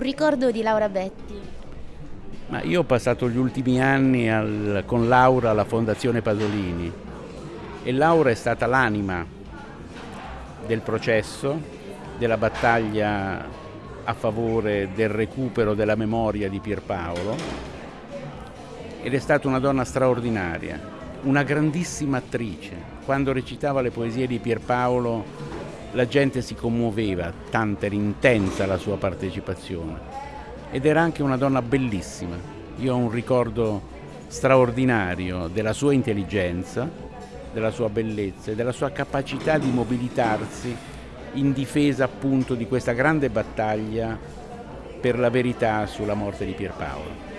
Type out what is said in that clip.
ricordo di Laura Betti? Ma io ho passato gli ultimi anni al, con Laura alla Fondazione Pasolini e Laura è stata l'anima del processo, della battaglia a favore del recupero della memoria di Pierpaolo ed è stata una donna straordinaria, una grandissima attrice. Quando recitava le poesie di Pierpaolo la gente si commuoveva, tanta era intensa la sua partecipazione. Ed era anche una donna bellissima. Io ho un ricordo straordinario della sua intelligenza, della sua bellezza e della sua capacità di mobilitarsi in difesa appunto di questa grande battaglia per la verità sulla morte di Pierpaolo.